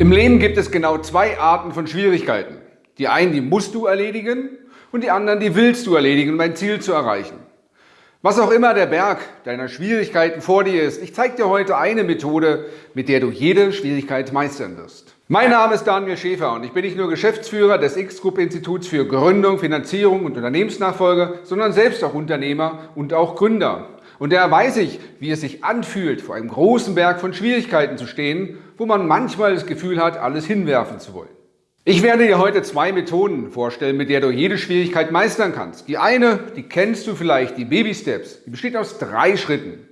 Im Leben gibt es genau zwei Arten von Schwierigkeiten. Die einen, die musst du erledigen und die anderen, die willst du erledigen, um dein Ziel zu erreichen. Was auch immer der Berg deiner Schwierigkeiten vor dir ist, ich zeige dir heute eine Methode, mit der du jede Schwierigkeit meistern wirst. Mein Name ist Daniel Schäfer und ich bin nicht nur Geschäftsführer des X-Group-Instituts für Gründung, Finanzierung und Unternehmensnachfolge, sondern selbst auch Unternehmer und auch Gründer. Und daher weiß ich, wie es sich anfühlt, vor einem großen Berg von Schwierigkeiten zu stehen, wo man manchmal das Gefühl hat, alles hinwerfen zu wollen. Ich werde dir heute zwei Methoden vorstellen, mit der du jede Schwierigkeit meistern kannst. Die eine, die kennst du vielleicht, die Baby Steps, die besteht aus drei Schritten.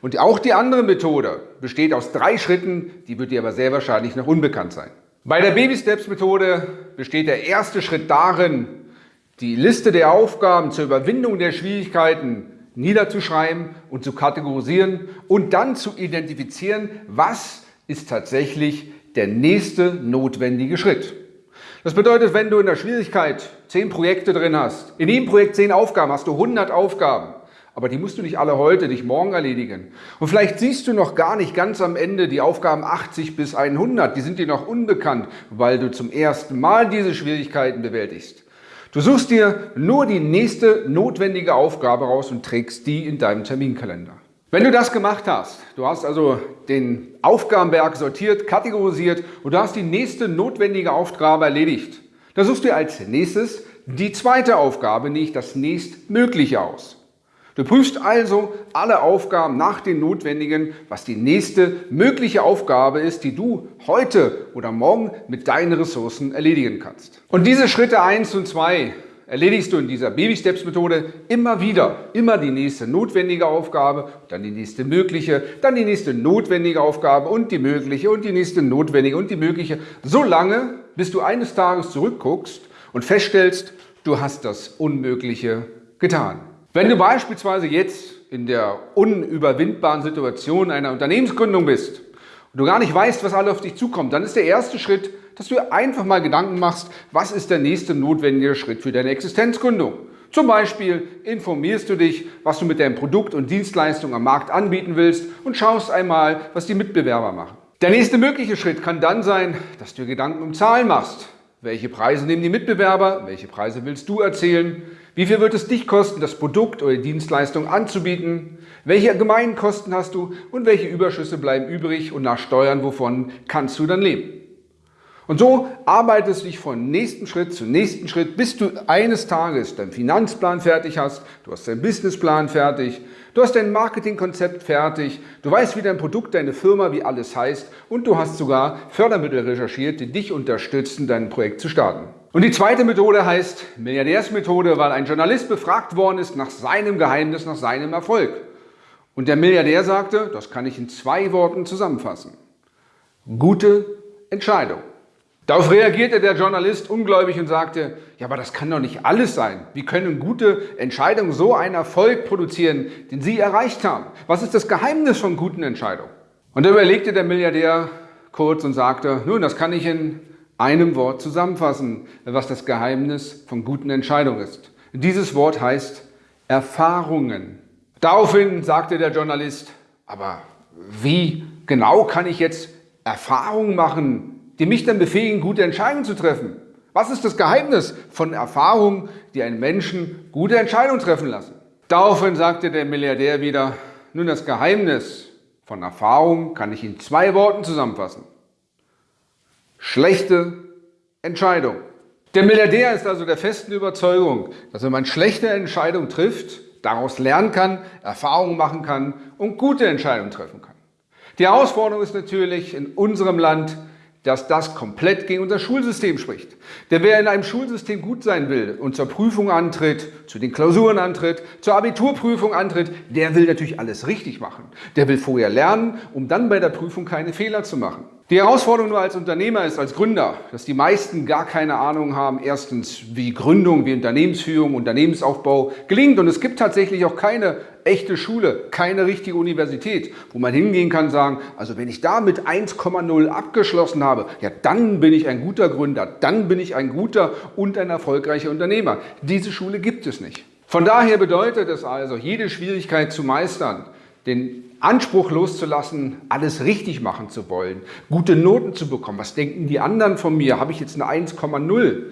Und auch die andere Methode besteht aus drei Schritten, die wird dir aber sehr wahrscheinlich noch unbekannt sein. Bei der Baby Steps Methode besteht der erste Schritt darin, die Liste der Aufgaben zur Überwindung der Schwierigkeiten niederzuschreiben und zu kategorisieren und dann zu identifizieren, was ist tatsächlich der nächste notwendige Schritt. Das bedeutet, wenn du in der Schwierigkeit zehn Projekte drin hast, in jedem Projekt zehn Aufgaben, hast du 100 Aufgaben, aber die musst du nicht alle heute, nicht morgen erledigen. Und vielleicht siehst du noch gar nicht ganz am Ende die Aufgaben 80 bis 100, die sind dir noch unbekannt, weil du zum ersten Mal diese Schwierigkeiten bewältigst. Du suchst dir nur die nächste notwendige Aufgabe raus und trägst die in deinem Terminkalender. Wenn du das gemacht hast, du hast also den Aufgabenberg sortiert, kategorisiert und du hast die nächste notwendige Aufgabe erledigt, dann suchst du als nächstes die zweite Aufgabe, nicht das nächstmögliche aus. Du prüfst also alle Aufgaben nach den notwendigen, was die nächste mögliche Aufgabe ist, die du heute oder morgen mit deinen Ressourcen erledigen kannst. Und diese Schritte 1 und 2 erledigst du in dieser Baby-Steps-Methode immer wieder. Immer die nächste notwendige Aufgabe, dann die nächste mögliche, dann die nächste notwendige Aufgabe und die mögliche und die nächste notwendige und die mögliche. So lange, bis du eines Tages zurückguckst und feststellst, du hast das Unmögliche getan. Wenn du beispielsweise jetzt in der unüberwindbaren Situation einer Unternehmensgründung bist und du gar nicht weißt, was alles auf dich zukommt, dann ist der erste Schritt, dass du einfach mal Gedanken machst, was ist der nächste notwendige Schritt für deine Existenzgründung. Zum Beispiel informierst du dich, was du mit deinem Produkt und Dienstleistung am Markt anbieten willst und schaust einmal, was die Mitbewerber machen. Der nächste mögliche Schritt kann dann sein, dass du Gedanken um Zahlen machst. Welche Preise nehmen die Mitbewerber? Welche Preise willst du erzielen? Wie viel wird es dich kosten, das Produkt oder die Dienstleistung anzubieten? Welche allgemeinen Kosten hast du und welche Überschüsse bleiben übrig und nach Steuern, wovon kannst du dann leben? Und so arbeitest du dich von nächsten Schritt zu nächsten Schritt, bis du eines Tages deinen Finanzplan fertig hast, du hast deinen Businessplan fertig, du hast dein Marketingkonzept fertig, du weißt, wie dein Produkt, deine Firma, wie alles heißt und du hast sogar Fördermittel recherchiert, die dich unterstützen, dein Projekt zu starten. Und die zweite Methode heißt Milliardärsmethode, weil ein Journalist befragt worden ist nach seinem Geheimnis, nach seinem Erfolg. Und der Milliardär sagte, das kann ich in zwei Worten zusammenfassen. Gute Entscheidung. Darauf reagierte der Journalist ungläubig und sagte, ja, aber das kann doch nicht alles sein. Wie können gute Entscheidungen so einen Erfolg produzieren, den Sie erreicht haben? Was ist das Geheimnis von guten Entscheidungen? Und da überlegte der Milliardär kurz und sagte, nun, das kann ich in einem Wort zusammenfassen, was das Geheimnis von guten Entscheidungen ist. Dieses Wort heißt Erfahrungen. Daraufhin sagte der Journalist, aber wie genau kann ich jetzt Erfahrungen machen, die mich dann befähigen, gute Entscheidungen zu treffen. Was ist das Geheimnis von Erfahrungen, die einen Menschen gute Entscheidungen treffen lassen? Daraufhin sagte der Milliardär wieder, nun das Geheimnis von Erfahrung kann ich in zwei Worten zusammenfassen. Schlechte Entscheidung. Der Milliardär ist also der festen Überzeugung, dass wenn man schlechte Entscheidungen trifft, daraus lernen kann, Erfahrungen machen kann und gute Entscheidungen treffen kann. Die Herausforderung ist natürlich in unserem Land, dass das komplett gegen unser Schulsystem spricht. Denn wer in einem Schulsystem gut sein will und zur Prüfung antritt, zu den Klausuren antritt, zur Abiturprüfung antritt, der will natürlich alles richtig machen. Der will vorher lernen, um dann bei der Prüfung keine Fehler zu machen. Die Herausforderung nur als Unternehmer ist, als Gründer, dass die meisten gar keine Ahnung haben, erstens wie Gründung, wie Unternehmensführung, Unternehmensaufbau gelingt. Und es gibt tatsächlich auch keine echte Schule, keine richtige Universität, wo man hingehen kann und sagen, also wenn ich da mit 1,0 abgeschlossen habe, ja dann bin ich ein guter Gründer, dann bin ich ein guter und ein erfolgreicher Unternehmer. Diese Schule gibt es nicht. Von daher bedeutet es also, jede Schwierigkeit zu meistern, den Anspruch loszulassen, alles richtig machen zu wollen, gute Noten zu bekommen. Was denken die anderen von mir? Habe ich jetzt eine 1,0?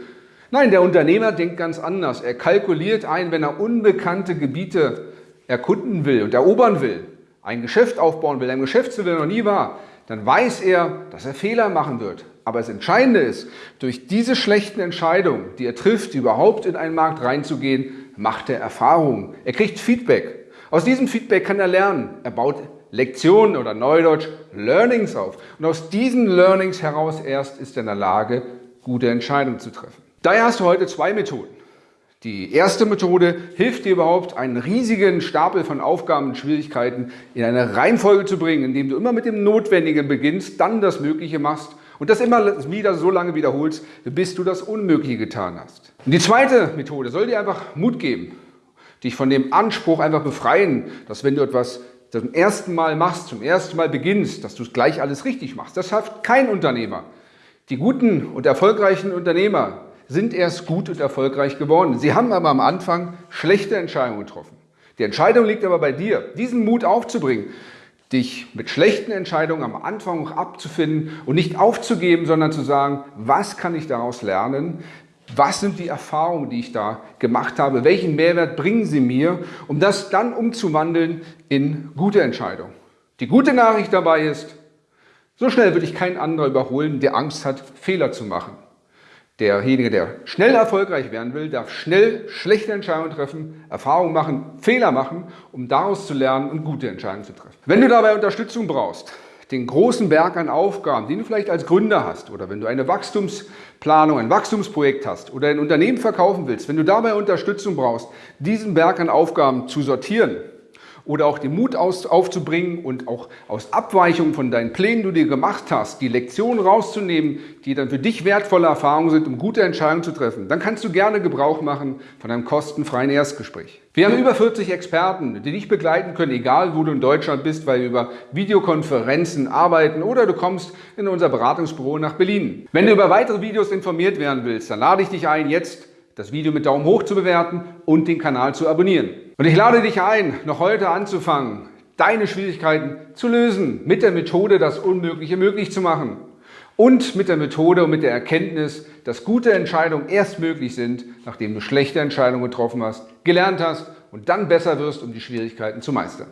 Nein, der Unternehmer denkt ganz anders. Er kalkuliert ein, wenn er unbekannte Gebiete erkunden will und erobern will, ein Geschäft aufbauen will, ein Geschäft, der noch nie war, dann weiß er, dass er Fehler machen wird. Aber das Entscheidende ist, durch diese schlechten Entscheidungen, die er trifft, überhaupt in einen Markt reinzugehen, macht er Erfahrungen. Er kriegt Feedback. Aus diesem Feedback kann er lernen. Er baut Lektionen oder Neudeutsch Learnings auf. Und aus diesen Learnings heraus erst ist er in der Lage, gute Entscheidungen zu treffen. Daher hast du heute zwei Methoden. Die erste Methode hilft dir überhaupt, einen riesigen Stapel von Aufgaben und Schwierigkeiten in eine Reihenfolge zu bringen, indem du immer mit dem Notwendigen beginnst, dann das Mögliche machst und das immer wieder so lange wiederholst, bis du das Unmögliche getan hast. Und die zweite Methode soll dir einfach Mut geben, dich von dem Anspruch einfach befreien, dass wenn du etwas zum ersten Mal machst, zum ersten Mal beginnst, dass du gleich alles richtig machst. Das schafft kein Unternehmer. Die guten und erfolgreichen Unternehmer sind erst gut und erfolgreich geworden. Sie haben aber am Anfang schlechte Entscheidungen getroffen. Die Entscheidung liegt aber bei dir, diesen Mut aufzubringen, dich mit schlechten Entscheidungen am Anfang abzufinden und nicht aufzugeben, sondern zu sagen, was kann ich daraus lernen, was sind die Erfahrungen, die ich da gemacht habe? Welchen Mehrwert bringen sie mir, um das dann umzuwandeln in gute Entscheidungen? Die gute Nachricht dabei ist, so schnell würde ich keinen anderen überholen, der Angst hat, Fehler zu machen. Derjenige, der schnell erfolgreich werden will, darf schnell schlechte Entscheidungen treffen, Erfahrungen machen, Fehler machen, um daraus zu lernen und gute Entscheidungen zu treffen. Wenn du dabei Unterstützung brauchst, den großen Berg an Aufgaben, den du vielleicht als Gründer hast oder wenn du eine Wachstumsplanung, ein Wachstumsprojekt hast oder ein Unternehmen verkaufen willst, wenn du dabei Unterstützung brauchst, diesen Berg an Aufgaben zu sortieren, oder auch den Mut aus, aufzubringen und auch aus Abweichungen von deinen Plänen, die du dir gemacht hast, die Lektionen rauszunehmen, die dann für dich wertvolle Erfahrungen sind, um gute Entscheidungen zu treffen, dann kannst du gerne Gebrauch machen von einem kostenfreien Erstgespräch. Wir haben über 40 Experten, die dich begleiten können, egal wo du in Deutschland bist, weil wir über Videokonferenzen arbeiten oder du kommst in unser Beratungsbüro nach Berlin. Wenn du über weitere Videos informiert werden willst, dann lade ich dich ein, jetzt das Video mit Daumen hoch zu bewerten und den Kanal zu abonnieren. Und ich lade dich ein, noch heute anzufangen, deine Schwierigkeiten zu lösen, mit der Methode das Unmögliche möglich zu machen. Und mit der Methode und mit der Erkenntnis, dass gute Entscheidungen erst möglich sind, nachdem du schlechte Entscheidungen getroffen hast, gelernt hast und dann besser wirst, um die Schwierigkeiten zu meistern.